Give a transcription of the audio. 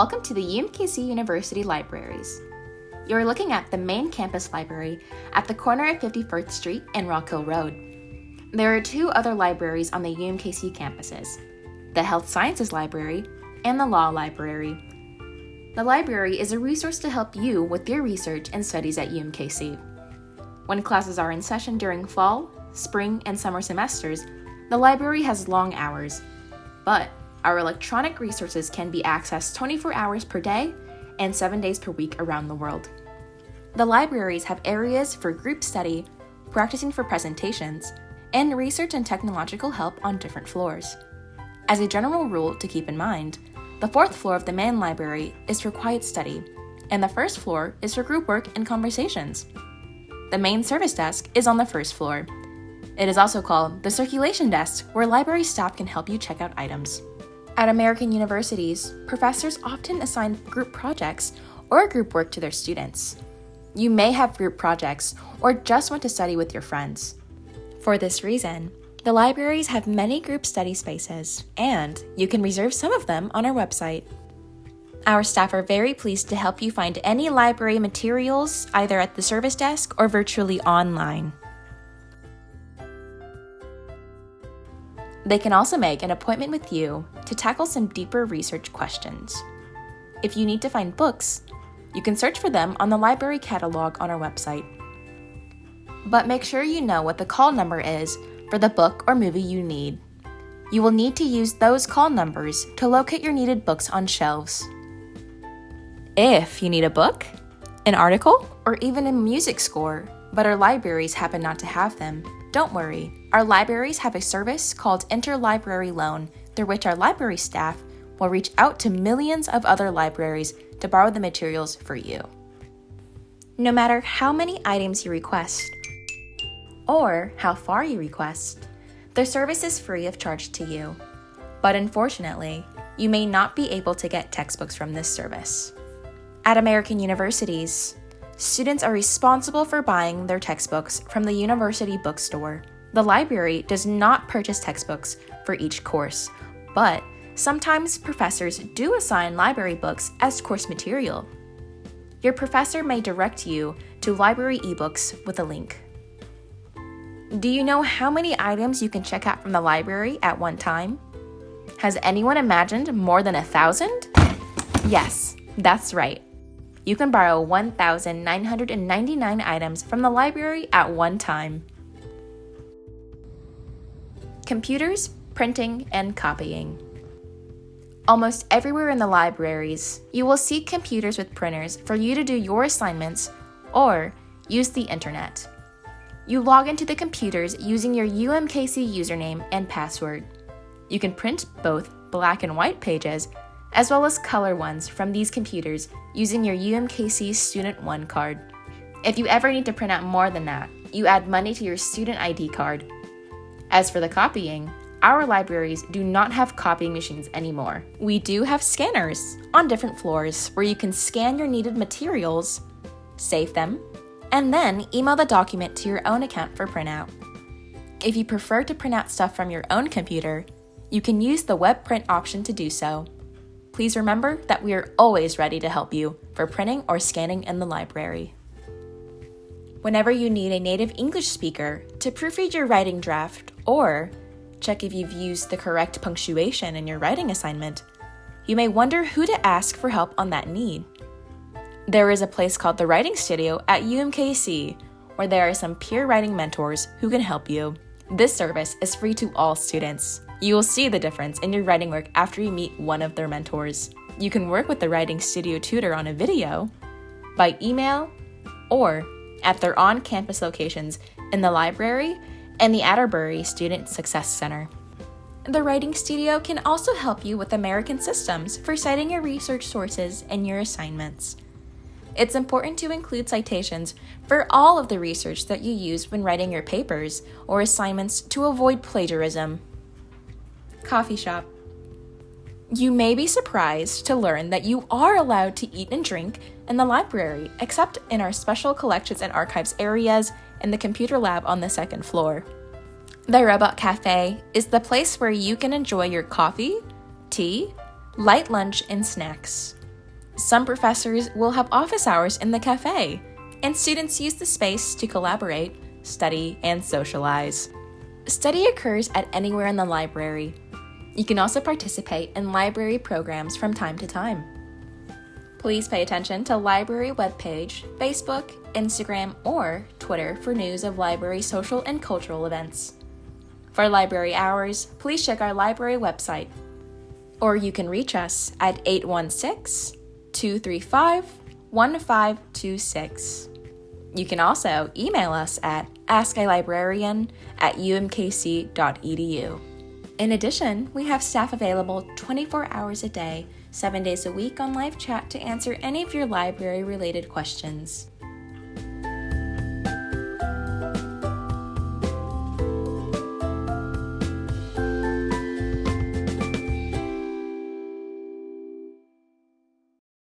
Welcome to the UMKC University Libraries. You're looking at the main campus library at the corner of 51st Street and Rockhill Road. There are two other libraries on the UMKC campuses the Health Sciences Library and the Law Library. The library is a resource to help you with your research and studies at UMKC. When classes are in session during fall, spring, and summer semesters, the library has long hours. But our electronic resources can be accessed 24 hours per day and 7 days per week around the world. The libraries have areas for group study, practicing for presentations, and research and technological help on different floors. As a general rule to keep in mind, the fourth floor of the main library is for quiet study, and the first floor is for group work and conversations. The main service desk is on the first floor. It is also called the circulation desk, where library staff can help you check out items. At American universities, professors often assign group projects or group work to their students. You may have group projects or just want to study with your friends. For this reason, the libraries have many group study spaces, and you can reserve some of them on our website. Our staff are very pleased to help you find any library materials either at the service desk or virtually online. They can also make an appointment with you to tackle some deeper research questions. If you need to find books, you can search for them on the library catalog on our website. But make sure you know what the call number is for the book or movie you need. You will need to use those call numbers to locate your needed books on shelves. If you need a book, an article, or even a music score, but our libraries happen not to have them, don't worry, our libraries have a service called Interlibrary Loan, through which our library staff will reach out to millions of other libraries to borrow the materials for you. No matter how many items you request, or how far you request, the service is free of charge to you. But unfortunately, you may not be able to get textbooks from this service. At American universities, students are responsible for buying their textbooks from the university bookstore. The library does not purchase textbooks for each course, but sometimes professors do assign library books as course material. Your professor may direct you to library ebooks with a link. Do you know how many items you can check out from the library at one time? Has anyone imagined more than a thousand? Yes, that's right you can borrow 1,999 items from the library at one time. Computers, printing, and copying. Almost everywhere in the libraries, you will see computers with printers for you to do your assignments or use the internet. You log into the computers using your UMKC username and password. You can print both black and white pages as well as color ones from these computers using your UMKC Student 1 card. If you ever need to print out more than that, you add money to your student ID card. As for the copying, our libraries do not have copying machines anymore. We do have scanners on different floors where you can scan your needed materials, save them, and then email the document to your own account for printout. If you prefer to print out stuff from your own computer, you can use the web print option to do so. Please remember that we are always ready to help you for printing or scanning in the library. Whenever you need a native English speaker to proofread your writing draft or check if you've used the correct punctuation in your writing assignment, you may wonder who to ask for help on that need. There is a place called the Writing Studio at UMKC where there are some peer writing mentors who can help you. This service is free to all students. You will see the difference in your writing work after you meet one of their mentors. You can work with the Writing Studio tutor on a video, by email, or at their on campus locations in the library and the Atterbury Student Success Center. The Writing Studio can also help you with American systems for citing your research sources and your assignments. It's important to include citations for all of the research that you use when writing your papers or assignments to avoid plagiarism coffee shop. You may be surprised to learn that you are allowed to eat and drink in the library, except in our special collections and archives areas and the computer lab on the second floor. The Robot Cafe is the place where you can enjoy your coffee, tea, light lunch, and snacks. Some professors will have office hours in the cafe, and students use the space to collaborate, study, and socialize. Study occurs at anywhere in the library. You can also participate in library programs from time to time. Please pay attention to library webpage, Facebook, Instagram, or Twitter for news of library social and cultural events. For library hours, please check our library website. Or you can reach us at 816 235 1526. You can also email us at askalibrarian at umkc.edu. In addition, we have staff available 24 hours a day, 7 days a week on live chat to answer any of your library related questions.